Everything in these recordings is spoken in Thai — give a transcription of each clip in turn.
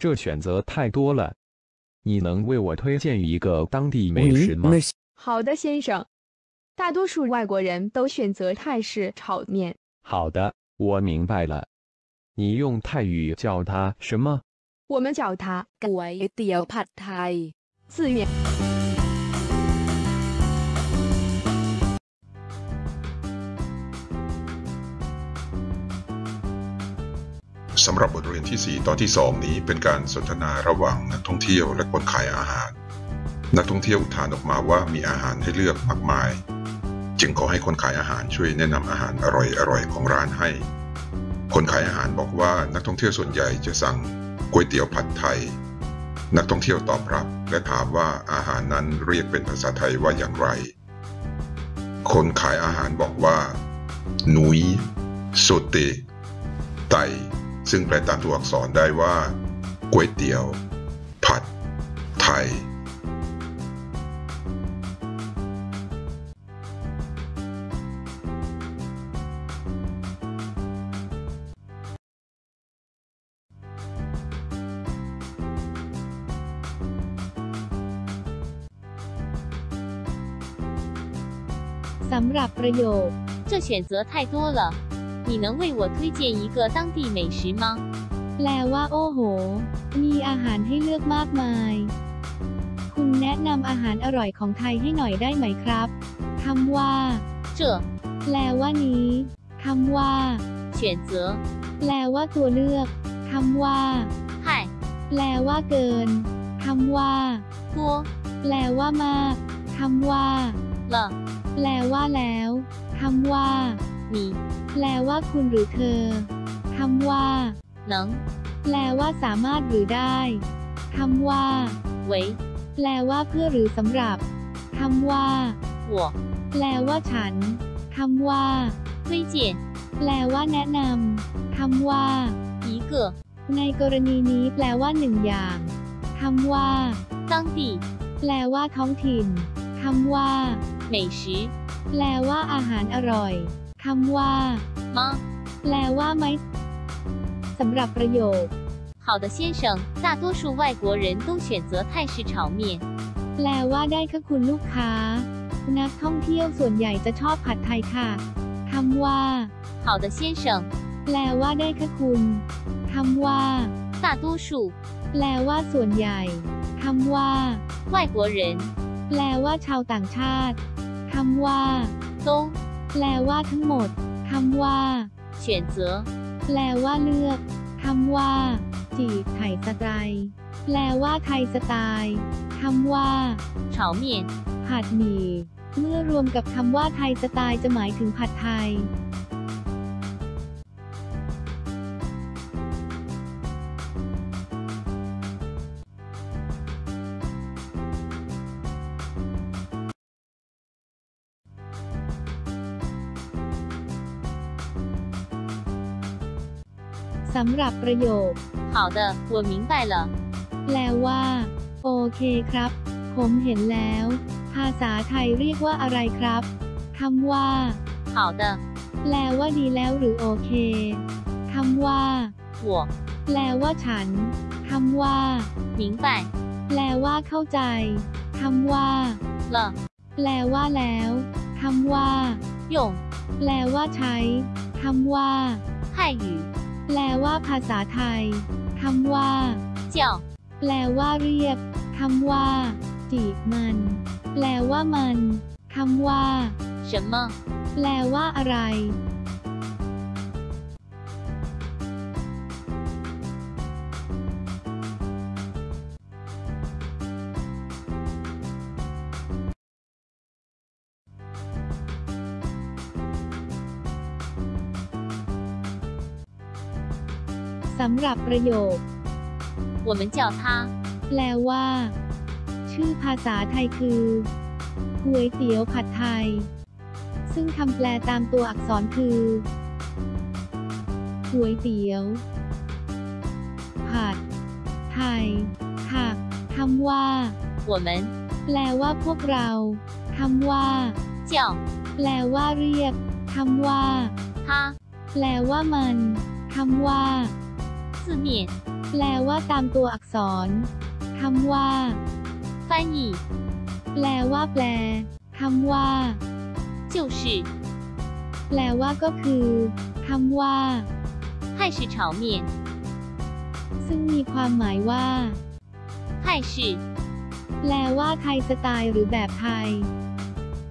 这选择太多了。你能为我推荐一个当地美食吗？好的，先生。大多数外国人都选择泰式炒面。好的，我明白了。你用泰语叫它什么？我们叫它 “gwai d i a p 面。 สำหรับบทเรียนที่ 4 ตอนที่ 2 นี้เป็นการสนทนาระหว่างนักท่องเที่ยวและคนขายอาหาร นักท่องเที่ยวอุทานออกมาว่ามีอาหารให้เลือกมากมาย จึงขอให้คนขายอาหารช่วยแนะนำอาหารอร่อยๆของร้านให้ คนขายอาหารบอกว่านักท่องเที่ยวส่วนใหญ่จะสั่งก๋วยเตี๋ยวผัดไทย นักท่องเที่ยวตอบรับ และถามว่าอาหารนั้นเรียกเป็นภาษาไทยว่าอย่างไร คนขายอาหารบอกว่า หนุยโซเตไต ซึ่งแปลตามตัวอักษรได้ว่าก๋วยเตี๋ยว ผัด ไทย สำหรับประโยค 这选择太多了， 你能为我推荐一个当地美食吗？ แปลว่า โอ้โห มีอาหารให้เลือกมากมาย คุณแนะนำอาหารอร่อยของไทยให้หน่อยได้ไหมครับคำว่า 这 แปลว่านี้คำว่า 选择 แปลว่าตัวเลือกคำว่า 太 แปลว่าเกินคำว่า 多 แปลว่ามากคำว่า 了 แปลว่าแล้วคำว่า 你 แปลว่าคุณหรือเธอคำว่า 能 แปลว่าสามารถหรือได้คำว่า 为 แปลว่าเพื่อหรือสำหรับคำว่า 我 แปลว่าฉันคำว่า 推荐 แปลว่าแนะนำคำว่า 一个 ในกรณีนี้แปลว่าหนึ่งอย่างคำว่า 当地 แปลว่าท้องถิ่นคำว่า 美食 แปลว่าอาหารอร่อย คำว่า 吗？ แปลว่าไหมสำหรับประโยค 好的，先生。大多数外国人都选择泰式炒面。 แปลว่าได้ค่ะคุณลูกค้า นักท่องเที่ยวส่วนใหญ่จะชอบผัดไทยค่ะคำว่า 好的，先生。 แปลว่าได้ค่ะคุณคำว่า 大多数 แปลว่าส่วนใหญ่คำว่า 外国人 แปลว่าชาวต่างชาติคำว่า 都 แปลว่าทั้งหมด คำว่าเฉียนเจอแปลว่าเลือก คำว่า จีบไถ่สไตล์แปลว่าไทยสไตล์คำว่าเฉาเมียนผัดหมี่เมื่อรวมกับคำว่าไทยสไตล์จะหมายถึงผัดไทย สำหรับประโยค 好的，我明白了。 แปลว่า โอเคครับ ผมเห็นแล้ว ภาษาไทยเรียกว่าอะไรครับคำว่า 好的， แปลว่าดีแล้วหรือโอเคคำว่า 我 แปลว่าฉันคำว่า 明白 แปลว่าเข้าใจคำว่า 了。 แปลว่าแล้วคำว่า 用 แปลว่าใช้คำว่า 泰语 แปลว่าภาษาไทย คำว่าเจียวแปลว่าเรียก คำว่า จีบมัน แปลว่ามัน คำว่า什么แปลว่าอะไร สำหรับประโยค 我们叫它 แปลว่า ชื่อภาษาไทยคือก๋วยเตี๋ยวผัดไทย ซึ่งคำแปลตามตัวอักษรคือก๋วยเตี๋ยว ผัด ไทย ค่ะคำว่า 我们 แปลว่าพวกเราคำว่า 叫 แปลว่าเรียกคำว่า 它 แปลว่ามันคำว่า 字面 แ แปลว่าตามตัวอักษรคำว่า 翻译 แปลว่าแปลคำว่า 就是 แปลว่าก็คือคำว่า 泰式炒面， ซึ่งมีความหมายว่า 泰式 แปลว่าไทยสไตล์หรือแบบไทย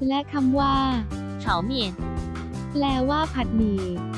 และคำว่า 炒面， แปลว่าผัดหมี่ 泰